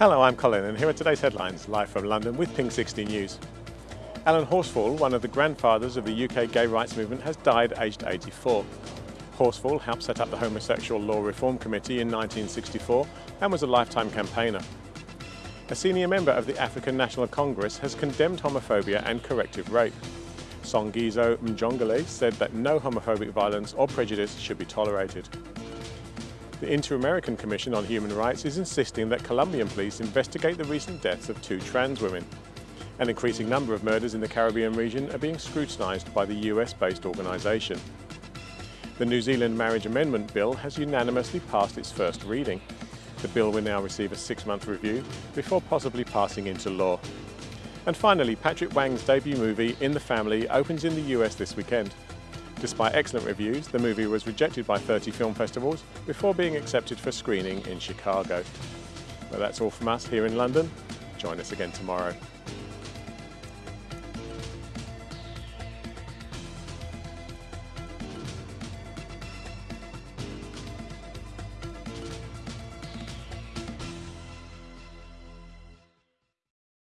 Hello, I'm Colin and here are today's headlines, live from London with Pink 60 News. Alan Horsfall, one of the grandfathers of the UK gay rights movement, has died aged 84. Horsfall helped set up the Homosexual Law Reform Committee in 1964 and was a lifetime campaigner. A senior member of the African National Congress has condemned homophobia and corrective rape. Songezo Mjongile said that no homophobic violence or prejudice should be tolerated. The Inter-American Commission on Human Rights is insisting that Colombian police investigate the recent deaths of two trans women. An increasing number of murders in the Caribbean region are being scrutinised by the US-based organisation. The New Zealand Marriage Amendment Bill has unanimously passed its first reading. The bill will now receive a six-month review before possibly passing into law. And finally, Patrick Wang's debut movie, In the Family, opens in the US this weekend. Despite excellent reviews, the movie was rejected by 30 film festivals before being accepted for screening in Chicago. Well, that's all from us here in London. Join us again tomorrow.